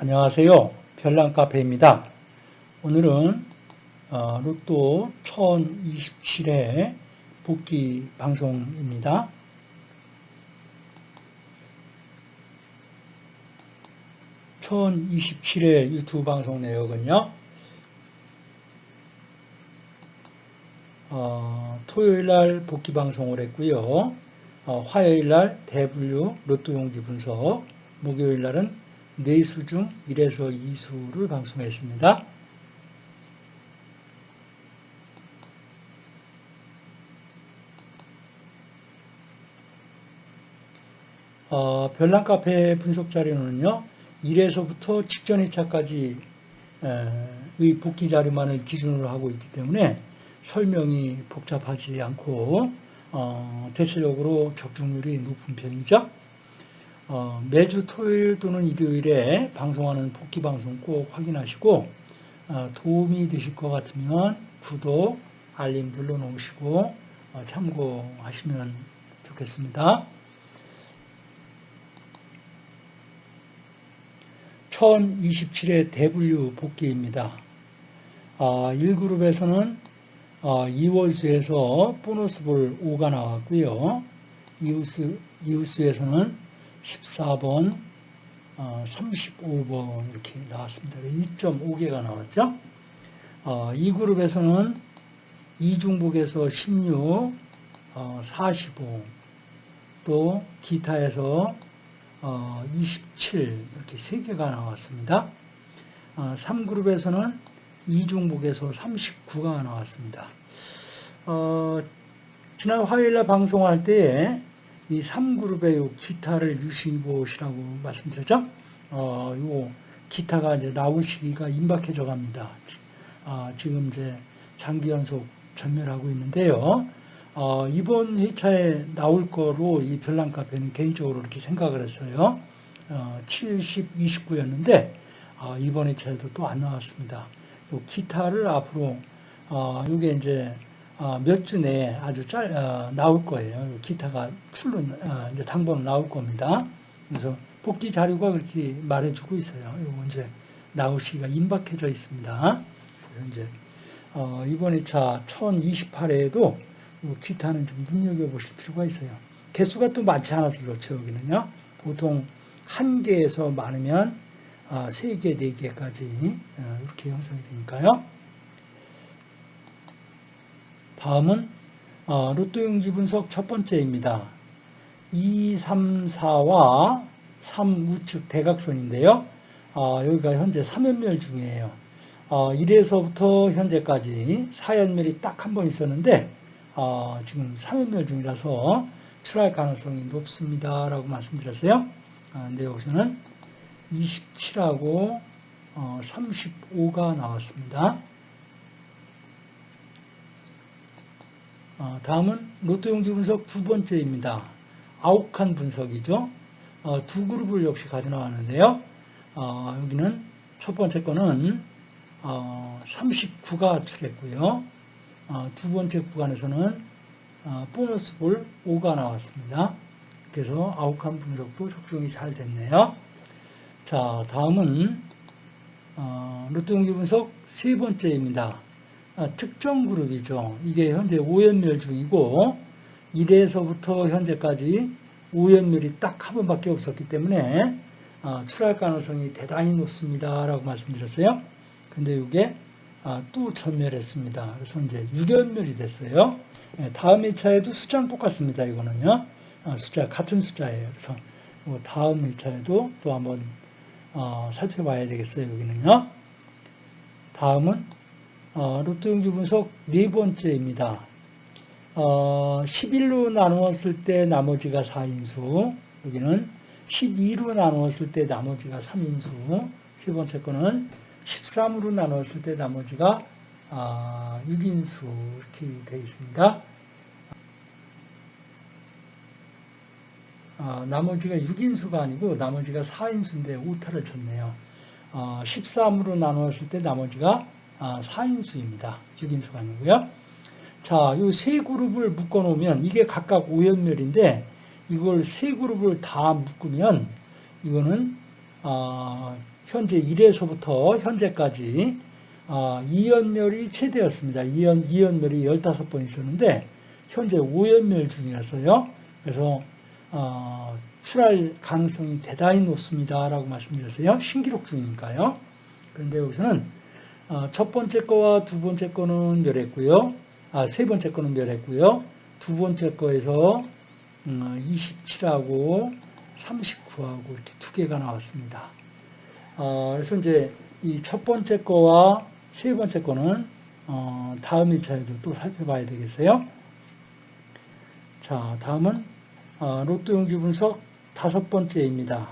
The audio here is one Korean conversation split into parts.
안녕하세요. 별난카페입니다. 오늘은 어, 로또 1027회 복귀 방송입니다. (1027회) 유튜브 방송 내역은요 어, 토요일날 복귀 방송을 했고요 어, 화요일날 대분류 로또 용지 분석 목요일날은 4수 중 1에서 2수를 방송했습니다. 어, 별난 카페 분석 자료는요, 1에서부터 직전 2차까지 의 복귀 자료만을 기준으로 하고 있기 때문에 설명이 복잡하지 않고 어, 대체적으로 적중률이 높은 편이죠. 어, 매주 토요일 또는 일요일에 방송하는 복귀 방송 꼭 확인하시고 어, 도움이 되실 것 같으면 구독, 알림 눌러놓으시고 어, 참고하시면 좋겠습니다. 1027회 대분류 복귀입니다. 1그룹에서는 2월수에서 보너스볼 5가 나왔고요. 이웃수, 이웃수에서는 14번, 35번 어, 이렇게 나왔습니다. 2.5개가 나왔죠. 어, 이 그룹에서는 이중복에서 16, 45, 어, 또 기타에서 27 이렇게 3개가 나왔습니다. 3그룹에서는 이중복에서 39가 나왔습니다. 지난 화요일날 방송할 때에 이 3그룹의 기타를 유심히 보시라고 말씀드렸죠. 어, 요 기타가 이제 나올 시기가 임박해져 갑니다. 아, 지금 이제 장기 연속 전멸하고 있는데요. 어, 이번 회차에 나올 거로 이 별난 카페는 개인적으로 이렇게 생각을 했어요. 어, 70, 29였는데, 어, 이번 회차에도 또 안 나왔습니다. 요 기타를 앞으로, 어, 요게 이제 어, 몇주 내에 아주 짤, 어, 나올 거예요. 기타가 출로, 어, 이제 당번은 나올 겁니다. 그래서 복귀 자료가 그렇게 말해주고 있어요. 이거 이제 나올 시기가 임박해져 있습니다. 그래서 이제, 어, 이번 2차 1028회에도 기타는 좀 눈여겨보실 필요가 있어요. 개수가 또 많지 않아서 그렇죠, 여기는요. 보통 한 개에서 많으면 아, 세 개, 네 개까지 어, 이렇게 형성이 되니까요. 다음은 어, 로또 용지 분석 첫 번째입니다. 2, 3, 4와 3 우측 대각선인데요. 어, 여기가 현재 3연멸 중이에요. 어, 1에서부터 현재까지 4연멸이 딱 한 번 있었는데 어, 지금 3연멸 중이라서 출할 가능성이 높습니다. 라고 말씀드렸어요. 아, 근데 여기서는 27하고 35가 나왔습니다. 다음은 로또 용지 분석 두 번째입니다. 아욱한 분석이죠. 어, 두 그룹을 역시 가져 나왔는데요. 어, 여기는 첫 번째 거는 39가 출했고요. 두 번째 구간에서는 보너스 볼 5가 나왔습니다. 그래서 아욱한 분석도 적중이 잘 됐네요. 자, 다음은 로또 용지 분석 세 번째입니다. 아, 특정 그룹이죠. 이게 현재 5연멸 중이고 1에서부터 현재까지 5연멸이 딱 한 번밖에 없었기 때문에 아, 출할 가능성이 대단히 높습니다. 라고 말씀드렸어요. 근데 이게 아, 또 전멸했습니다. 그래서 이제 6연멸이 됐어요. 예, 다음 2차에도 숫자는 똑같습니다. 이거는요. 숫자 같은 숫자예요. 그래서 다음 2차에도 또 한번 어, 살펴봐야 되겠어요. 여기는요. 다음은 어, 로또 용지 분석 네 번째입니다. 어, 11로 나누었을 때 나머지가 4인수, 여기는 12로 나누었을 때 나머지가 3인수, 세 번째 거는 13으로 나누었을 때 나머지가 아, 6인수 이렇게 되어 있습니다. 아, 나머지가 6인수가 아니고 나머지가 4인수인데 오타를 쳤네요. 어, 13으로 나누었을 때 나머지가 4인수입니다. 아, 6인수가 아니고요. 자, 이 세 그룹을 묶어 놓으면 이게 각각 5연멸인데 이걸 세 그룹을 다 묶으면 이거는 어, 현재 1에서부터 현재까지 어, 이연멸이 최대였습니다. 이연, 이연멸이 15번 있었는데 현재 5연멸 중이었어요. 그래서 어, 출할 가능성이 대단히 높습니다. 라고 말씀드렸어요. 신기록 중이니까요. 그런데 여기서는 어, 첫 번째 거와 두 번째 거는 멸했고요. 아, 세 번째 거는 멸했고요. 두 번째 거에서 음, 27하고 39하고 이렇게 두 개가 나왔습니다. 어, 그래서 이제 이 첫 번째 거와 세 번째 거는 어, 다음 1차에도 또 살펴봐야 되겠어요. 자, 다음은 어, 로또 용지 분석 다섯 번째입니다.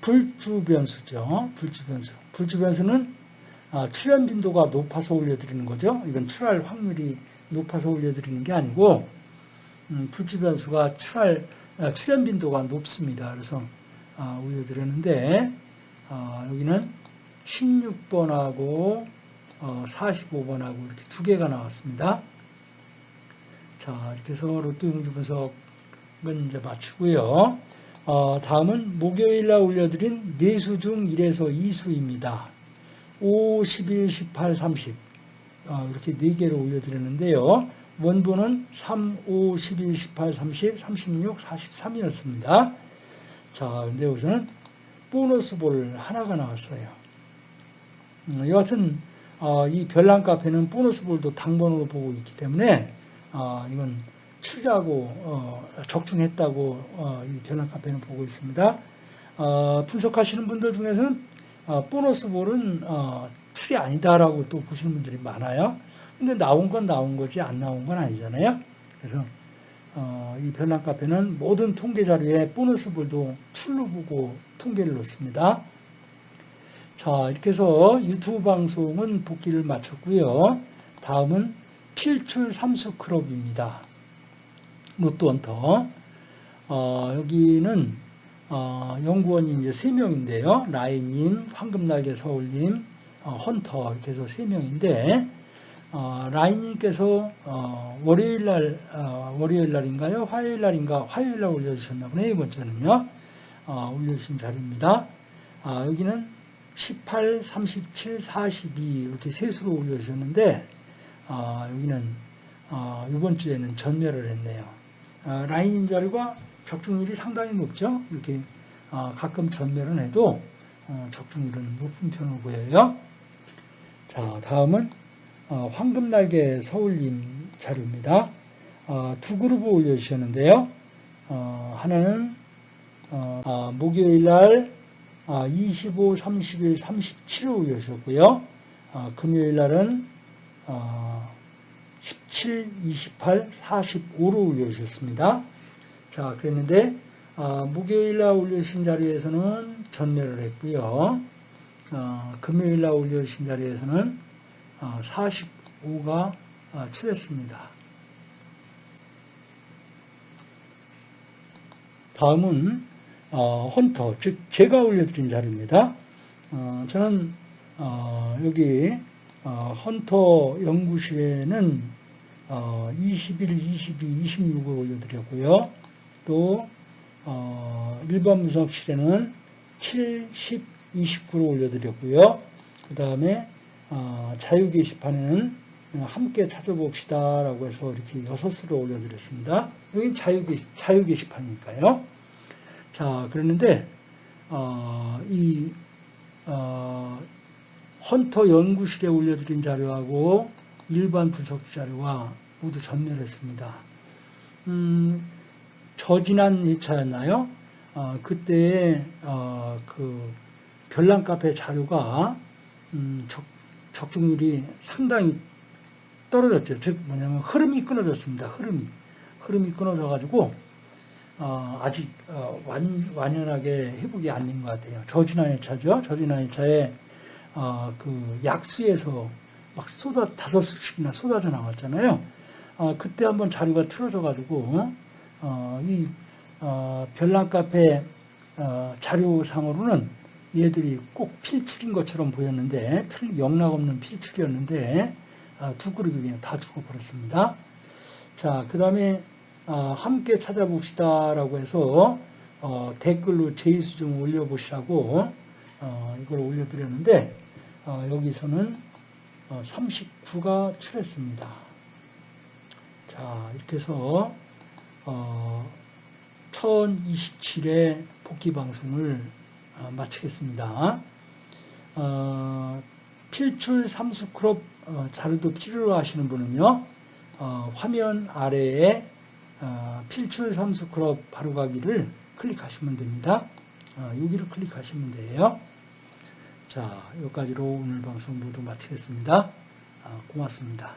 불주 변수죠. 불주 변수. 불주 변수는 아, 출현 빈도가 높아서 올려드리는 거죠. 이건 출할 확률이 높아서 올려드리는 게 아니고 음, 불주 변수가 출할 아, 출현 빈도가 높습니다. 그래서 아, 올려드렸는데 아, 여기는 16번하고 어, 45번하고 이렇게 두 개가 나왔습니다. 자 이렇게 해서 로또 용지 분석은 이제 마치고요. 어, 다음은 목요일 날 올려드린 네수 중 1에서 2수입니다. 5, 11, 18, 30 어, 이렇게 4개를 올려드렸는데요. 원본은 3, 5, 11, 18, 30, 36, 43이었습니다. 자, 근데 여기서는 보너스 볼 하나가 나왔어요. 음, 여하튼 어, 이 별난 카페는 보너스 볼도 당번으로 보고 있기 때문에 어, 이건 추리하고 어, 적중했다고 어, 이 별난 카페는 보고 있습니다. 어, 분석하시는 분들 중에서는 어, 보너스 볼은 어, 추리 아니다라고 또 보시는 분들이 많아요. 근데 나온 건 나온 거지 안 나온 건 아니잖아요. 그래서 어, 이 별난 카페는 모든 통계 자료에 보너스 볼도 출로 보고 통계를 놓습니다. 자 이렇게 해서 유튜브 방송은 복귀를 마쳤고요. 다음은 필출 삼수 클럽입니다. 로또 헌터. 어, 여기는 어, 연구원이 이제 세 명인데요. 라인님, 황금날개 서울님, 어, 헌터 이렇게 해서 세 명인데 어, 라인님께서 어, 월요일 날 어, 월요일 날인가요? 화요일 날인가? 화요일 날 올려주셨나 보네. 이번 주는요. 어, 올려주신 자료입니다. 아, 여기는 18, 37, 42 이렇게 세 수로 올려주셨는데 아, 여기는 어, 이번 주에는 전멸을 했네요. 아, 라인인 자료가 적중률이 상당히 높죠. 이렇게 아, 가끔 전멸은 해도 어, 적중률은 높은 편으로 보여요. 자, 다음은 어, 황금날개 서울님 자료입니다. 어, 두 그룹을 올려주셨는데요. 어, 하나는 어, 아, 목요일 날 아, 25, 30일, 37을 올려주셨고요. 아, 금요일 날은 어, 17, 28, 45로 올려주셨습니다. 자, 그랬는데 어, 목요일 날 올려주신 자리에서는 전멸을 했고요. 어, 금요일 날 올려주신 자리에서는 어, 45가 어, 출했습니다. 다음은 어, 헌터, 즉 제가 올려드린 자료입니다. 어, 저는 어, 여기 어, 헌터 연구실에는 어, 21, 22, 26을 올려드렸고요. 또 어, 일반 분석실에는 7, 10, 29를 올려드렸고요. 그 다음에 어, 자유 게시판에는 함께 찾아봅시다 라고 해서 이렇게 6수를 올려드렸습니다. 여기 자유, 게시, 자유 게시판이니까요. 자, 그랬는데 어, 이 어, 헌터 연구실에 올려드린 자료하고 일반 분석 자료와 모두 전멸했습니다. 음, 저지난 2차였나요? 어, 그때 어, 그 별난 카페 자료가 음, 적, 적중률이 상당히 떨어졌죠. 즉 뭐냐면 흐름이 끊어졌습니다. 흐름이 흐름이 끊어져 가지고 어, 아직 어, 완, 완연하게 회복이 안 된 것 같아요. 저지난 2차죠. 저지난 2차에 어, 그 약수에서 막 쏟아 다섯 수씩이나 쏟아져 나왔잖아요. 어, 그때 한번 자료가 틀어져 가지고 어, 이 어, 별난 카페 어, 자료상으로는 얘들이 꼭 필출인 것처럼 보였는데 틀 영락 없는 필출이었는데 어, 두 그룹이 그냥 다 죽어버렸습니다. 자, 그 다음에 어, 함께 찾아봅시다 라고 해서 어, 댓글로 제의수 좀 올려보시라고 어, 이걸 올려드렸는데 어, 여기서는 39가 출했습니다. 자 이렇게 해서 1027회 복귀 방송을 마치겠습니다. 필출 삼수 클럽 자료도 필요로 하시는 분은요 화면 아래에 필출 삼수 클럽 바로가기를 클릭하시면 됩니다. 여기를 클릭하시면 돼요. 자, 여기까지로 오늘 방송 모두 마치겠습니다. 고맙습니다.